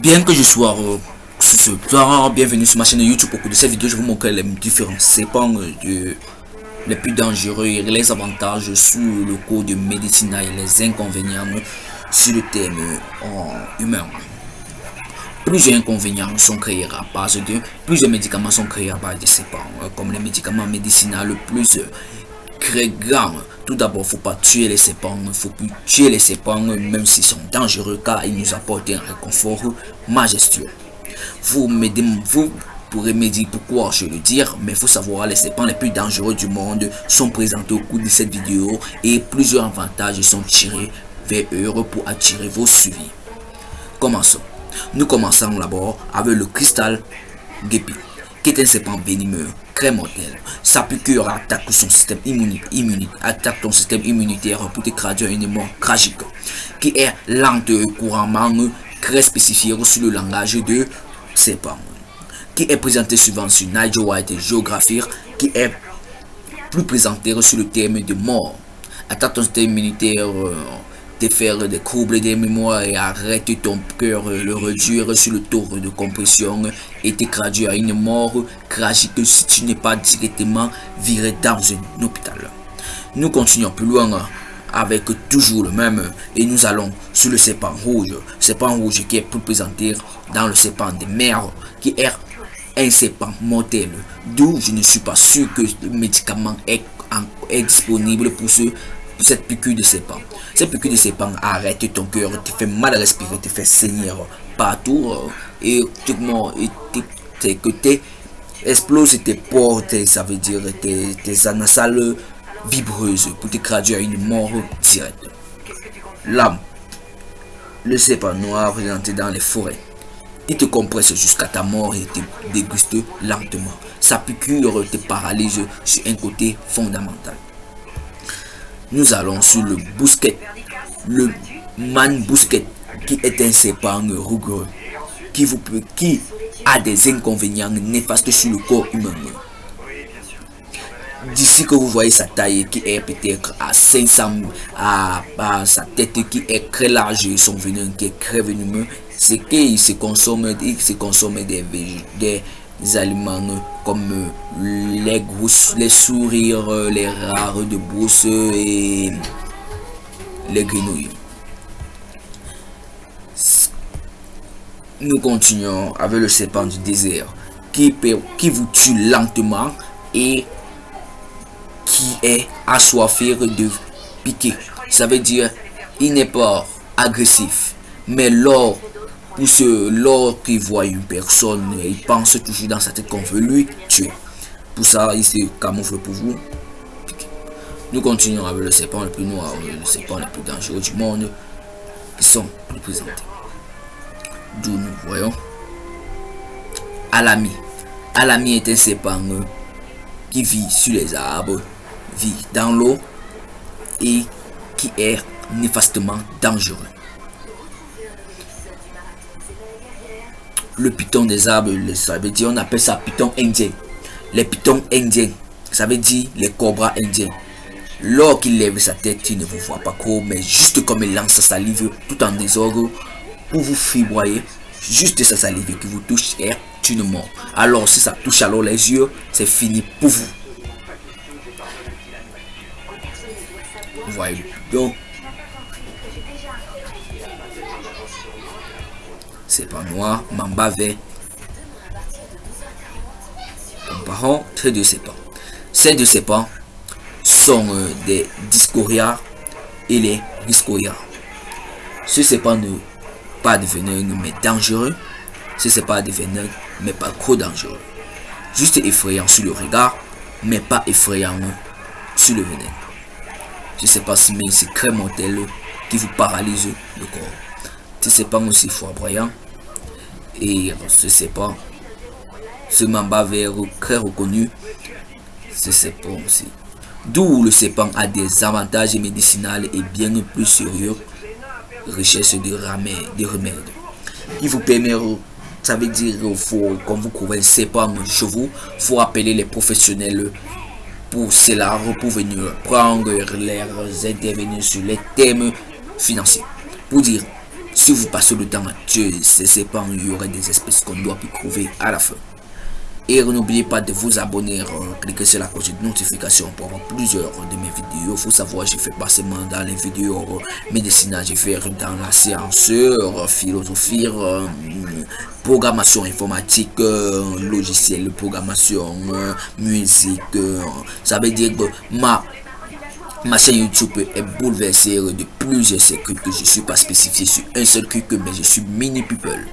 Bien que je sois euh, soir, bienvenue sur ma chaîne YouTube. Au cours de cette vidéo, je vous montrer les différents sépans de les plus dangereux et les avantages sur le cours de médecine et les inconvénients sur le thème en humain. Plusieurs inconvénients sont créés à base de plusieurs médicaments sont créés à base de sépans, comme les médicaments médicinaux le plus très grand tout d'abord, faut pas tuer les sépans, il faut plus tuer les sépans, même s'ils sont dangereux, car ils nous apportent un réconfort majestueux. Vous, vous pourrez me dire pourquoi je le dire, mais faut savoir les sépans les plus dangereux du monde sont présentés au cours de cette vidéo et plusieurs avantages sont tirés vers eux pour attirer vos suivis. Commençons. Nous commençons d'abord avec le cristal guépi, qui est un sépant venimeux très mortel. Sa piqûre attaque son système immunitaire, attaque ton système immunitaire pour te une mort tragique, qui est lente et couramment très spécifiée sur le langage de serpent, qui est présenté souvent sur Nigel White Géographie, qui est plus présenté sur le thème de mort. Attaque ton système immunitaire, euh, te faire des troubles des mémoires et arrête ton cœur, le réduire sur le taux de compression et te traduire à une mort tragique si tu n'es pas directement viré dans un hôpital. Nous continuons plus loin avec toujours le même et nous allons sur le serpent rouge. Serpent rouge qui est plus présenté dans le serpent des mers qui est un serpent mortel. D'où je ne suis pas sûr que le médicament est, est disponible pour ceux cette piqûre de serpent. Cette piqûre de serpent arrête ton cœur, te fait mal à respirer, te fait saigner partout euh, et et tes côtés explose tes portes, ça veut dire tes, tes anasales vibreuses pour te traduire à une mort directe. L'âme, le serpent noir présenté dans les forêts. Il te compresse jusqu'à ta mort et te déguste lentement. Sa piqûre te paralyse sur un côté fondamental nous allons sur le bousquet, le man bousquet, qui est un serpent rugueux, qui, vous peut, qui a des inconvénients néfastes sur le corps humain. D'ici que vous voyez sa taille qui est peut-être à 500, à, sa tête qui est très large et son venin qui est très venimeux, c'est qu'il se consomme, il se consomme des, des aliments comme les gousses, les sourires, les rares de brousse et les grenouilles. Nous continuons avec le serpent du désert qui, qui vous tue lentement et qui est assoiffé de piquer. Ça veut dire il n'est pas agressif, mais lors ce, lorsqu'il voit une personne, il pense toujours dans sa tête qu'on veut lui tuer. Pour ça, il se camoufle pour vous. Nous continuons avec le serpent le plus noir, le serpent le plus dangereux du monde, qui sont représentés. D'où nous voyons Alami. Alami est un serpent qui vit sur les arbres, vit dans l'eau et qui est néfastement dangereux. Le python des arbres, ça veut dire, on appelle ça python indien. Les pythons indiens, ça veut dire les cobras indiens. Lorsqu'il lève sa tête, il ne vous voit pas trop, mais juste comme il lance sa salive tout en désordre pour vous fiboyer, juste sa salive qui vous touche est une mort. Alors si ça touche alors les yeux, c'est fini pour vous. Vous voyez donc c'est pas noir, mamba vert. Comparons très de pas Ces deux pas sont euh, des discoria et les discoria. Ce pas ne pas de mais dangereux. Ce pas de mais pas trop dangereux. Juste effrayant sur le regard, mais pas effrayant sur le venin. Pas si mais c'est très mortel qui vous paralyse le corps. Ce pas aussi foudroyant et ce pas ce mamba vert très reconnu, c'est pas aussi. D'où le serpent a des avantages médicinaux et bien plus sérieux, richesse de remèdes. De remèdes. Il vous permet, ça veut dire, faut, quand vous trouvez un serpent chez vous, faut appeler les professionnels pour cela, pour venir prendre leurs intervenir sur les thèmes financiers. Pour dire Si vous passez le temps à tuer ces pas il y aurait des espèces qu'on doit trouver à la fin. Et n'oubliez pas de vous abonner, euh, cliquez sur la cloche de notification pour avoir plusieurs de mes vidéos. Faut savoir, j'ai fait pas seulement dans les vidéos euh, médicinales, j'ai fait dans la science, euh, philosophie, programmation informatique, logiciel, programmation, musique. ça veut dire que ma Ma chaîne YouTube est bouleversée de plusieurs secrets que je suis pas spécifié sur un seul truc, mais je suis mini people.